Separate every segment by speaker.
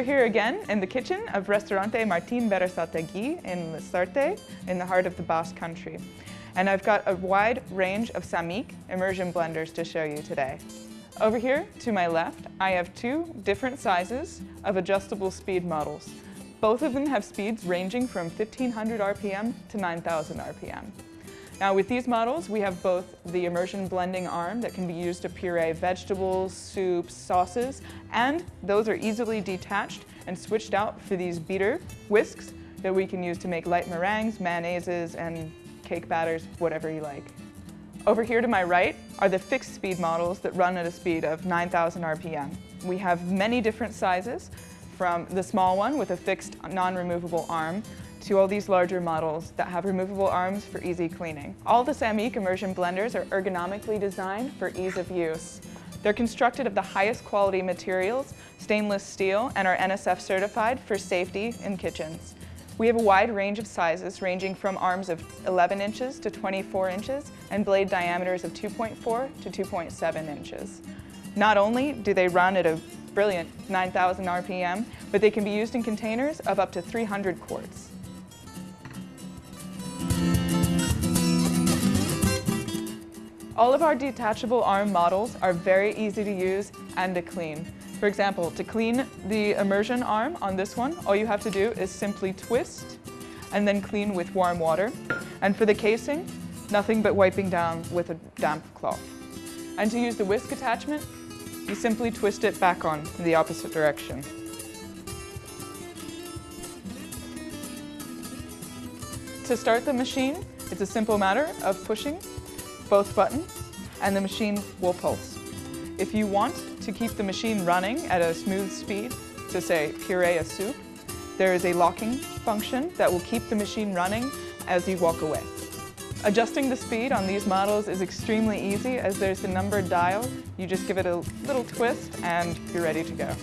Speaker 1: we're here again in the kitchen of Restaurante Martin Berasategui in Lasarte, in the heart of the Basque Country. And I've got a wide range of Sammic immersion blenders to show you today. Over here, to my left, I have two different sizes of adjustable speed models. Both of them have speeds ranging from 1500 RPM to 9000 RPM. Now with these models, we have both the immersion blending arm that can be used to puree vegetables, soups, sauces, and those are easily detached and switched out for these beater whisks that we can use to make light meringues, mayonnaises, and cake batters, whatever you like. Over here to my right are the fixed speed models that run at a speed of 9,000 RPM. We have many different sizes, from the small one with a fixed non-removable arm to all these larger models that have removable arms for easy cleaning. All the Sammic immersion blenders are ergonomically designed for ease of use. They're constructed of the highest quality materials, stainless steel, and are NSF certified for safety in kitchens. We have a wide range of sizes ranging from arms of 11 inches to 24 inches and blade diameters of 2.4 to 2.7 inches. Not only do they run at a brilliant 9,000 RPM, but they can be used in containers of up to 300 quarts. All of our detachable arm models are very easy to use and to clean. For example, to clean the immersion arm on this one, all you have to do is simply twist and then clean with warm water. And for the casing, nothing but wiping down with a damp cloth. And to use the whisk attachment, you simply twist it back on in the opposite direction. To start the machine, it's a simple matter of pushing both buttons and the machine will pulse. If you want to keep the machine running at a smooth speed, to say puree a soup, there is a locking function that will keep the machine running as you walk away. Adjusting the speed on these models is extremely easy as there's the numbered dial. You just give it a little twist and you're ready to go.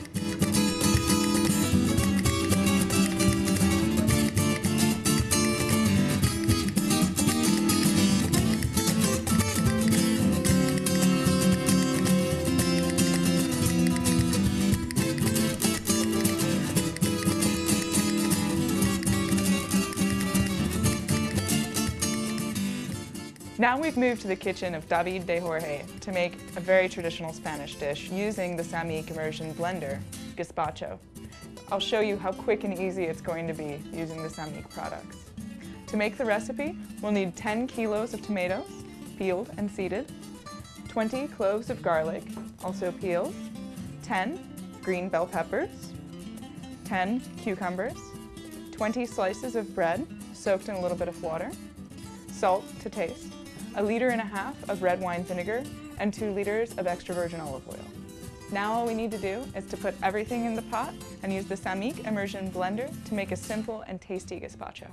Speaker 1: Now we've moved to the kitchen of David de Jorge to make a very traditional Spanish dish using the Sammic immersion blender, gazpacho. I'll show you how quick and easy it's going to be using the Sammic products. To make the recipe, we'll need 10 kilos of tomatoes, peeled and seeded, 20 cloves of garlic, also peeled, 10 green bell peppers, 10 cucumbers, 20 slices of bread soaked in a little bit of water, salt to taste, a liter and a half of red wine vinegar, and two liters of extra virgin olive oil. Now all we need to do is to put everything in the pot and use the Sammic immersion blender to make a simple and tasty gazpacho.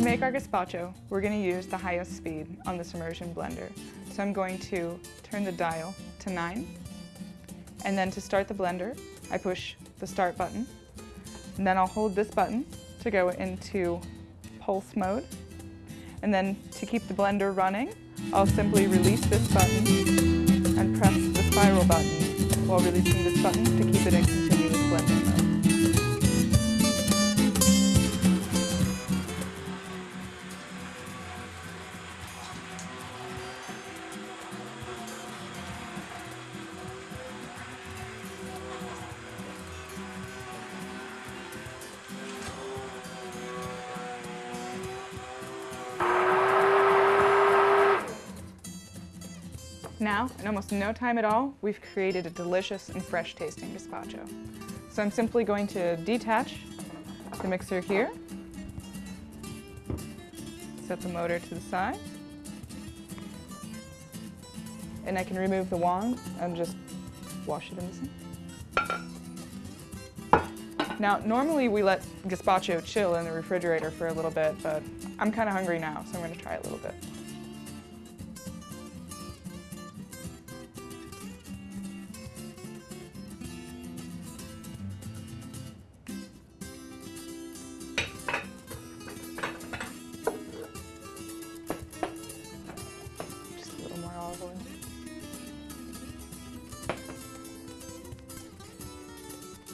Speaker 1: Make our gazpacho, we're going to use the highest speed on this immersion blender. So I'm going to turn the dial to 9. And then to start the blender, I push the start button. And then I'll hold this button to go into pulse mode. And then to keep the blender running, I'll simply release this button and press the spiral button while releasing this button to keep it in continuous blending Now, in almost no time at all, we've created a delicious and fresh tasting gazpacho. So I'm simply going to detach the mixer here, set the motor to the side, and I can remove the wand and just wash it in the sink. Now, normally we let gazpacho chill in the refrigerator for a little bit, but I'm kind of hungry now, so I'm going to try a little bit.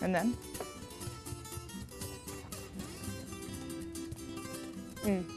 Speaker 1: And then? Mm.